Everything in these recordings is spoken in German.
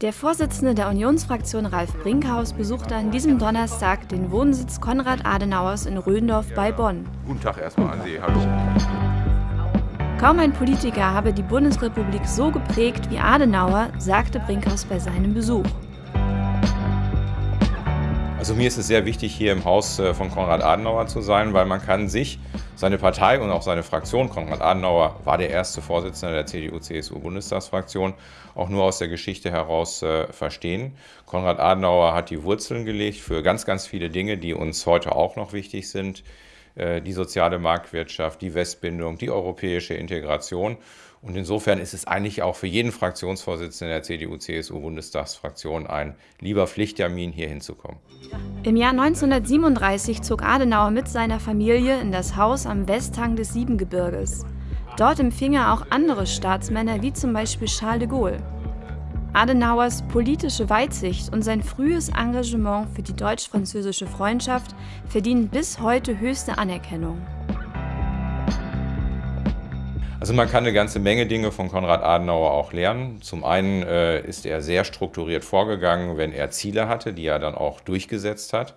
Der Vorsitzende der Unionsfraktion Ralf Brinkhaus besuchte an diesem Donnerstag den Wohnsitz Konrad Adenauers in Röndorf bei Bonn. Guten Tag erstmal an Sie, hallo. Kaum ein Politiker habe die Bundesrepublik so geprägt wie Adenauer, sagte Brinkhaus bei seinem Besuch. Also mir ist es sehr wichtig, hier im Haus äh, von Konrad Adenauer zu sein, weil man kann sich, seine Partei und auch seine Fraktion, Konrad Adenauer war der erste Vorsitzende der CDU-CSU-Bundestagsfraktion, auch nur aus der Geschichte heraus äh, verstehen. Konrad Adenauer hat die Wurzeln gelegt für ganz, ganz viele Dinge, die uns heute auch noch wichtig sind. Äh, die soziale Marktwirtschaft, die Westbindung, die europäische Integration. Und insofern ist es eigentlich auch für jeden Fraktionsvorsitzenden der CDU-CSU-Bundestagsfraktion ein lieber Pflichttermin, hier hinzukommen. Im Jahr 1937 zog Adenauer mit seiner Familie in das Haus am Westhang des Siebengebirges. Dort empfing er auch andere Staatsmänner wie zum Beispiel Charles de Gaulle. Adenauers politische Weitsicht und sein frühes Engagement für die deutsch-französische Freundschaft verdienen bis heute höchste Anerkennung. Also man kann eine ganze Menge Dinge von Konrad Adenauer auch lernen. Zum einen äh, ist er sehr strukturiert vorgegangen, wenn er Ziele hatte, die er dann auch durchgesetzt hat.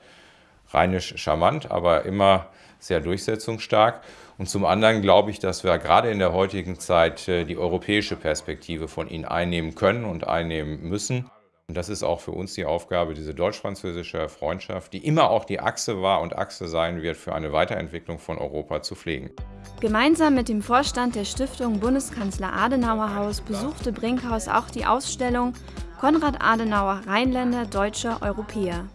Rheinisch charmant, aber immer sehr durchsetzungsstark. Und zum anderen glaube ich, dass wir gerade in der heutigen Zeit äh, die europäische Perspektive von ihm einnehmen können und einnehmen müssen. Und das ist auch für uns die Aufgabe, diese deutsch-französische Freundschaft, die immer auch die Achse war und Achse sein wird, für eine Weiterentwicklung von Europa zu pflegen. Gemeinsam mit dem Vorstand der Stiftung Bundeskanzler Adenauer Haus besuchte Brinkhaus auch die Ausstellung Konrad Adenauer Rheinländer Deutscher Europäer.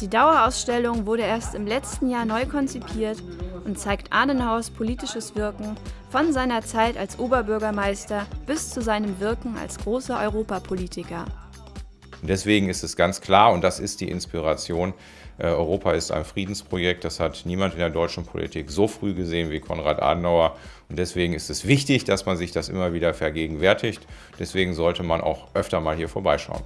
Die Dauerausstellung wurde erst im letzten Jahr neu konzipiert und zeigt Adenauers politisches Wirken von seiner Zeit als Oberbürgermeister bis zu seinem Wirken als großer Europapolitiker. Deswegen ist es ganz klar, und das ist die Inspiration, äh, Europa ist ein Friedensprojekt, das hat niemand in der deutschen Politik so früh gesehen wie Konrad Adenauer. Und deswegen ist es wichtig, dass man sich das immer wieder vergegenwärtigt. Deswegen sollte man auch öfter mal hier vorbeischauen.